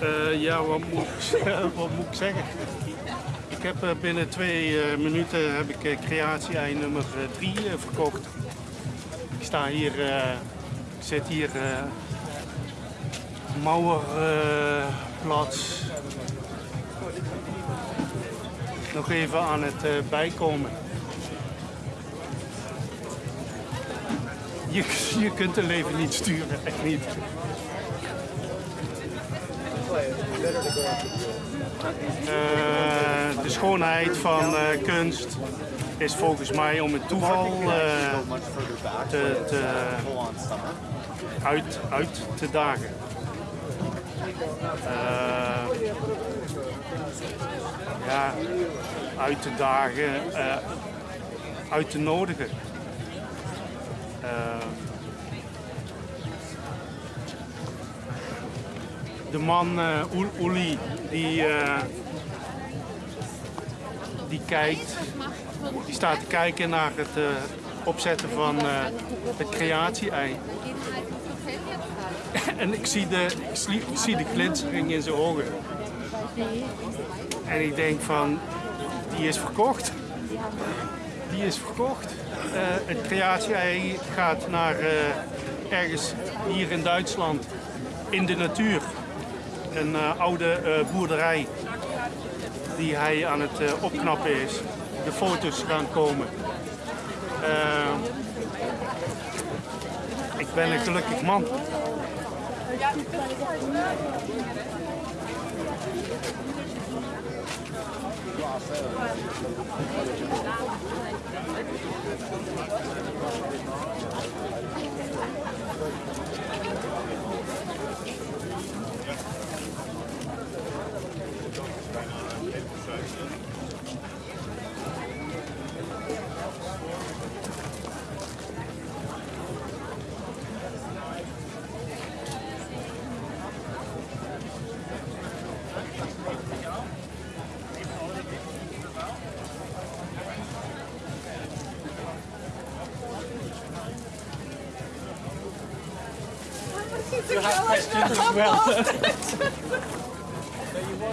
Eh, ja, wat moet, wat moet ik zeggen? Ik heb eh, binnen twee eh, minuten heb ik eh, creatie-ei nummer 3 verkocht. Ik sta hier, ik zit hier Mauerplatz. Nog even aan het bijkomen. Je, je kunt een leven niet sturen, echt niet. Eh, de schoonheid van eh, kunst is volgens mij om het toeval eh, te, te, uit, uit te dagen. Ja, uit te dagen, uit te nodigen. De man eh Oel- Oeli die, eh, die kijkt, die staat te kijken naar het eh, opzetten van eh, het creatie-ei. En ik zie, de, ik zie, de glinstering in zijn ogen. En ik denk van, die is verkocht. Die is verkocht. Eh, het creatie-ei gaat naar eh, ergens hier in Duitsland in de natuur. Een eh, oude eh, boerderij die hij aan het eh, opknappen is. De foto's gaan komen. Ik ben een gelukkig man. You have questions as well.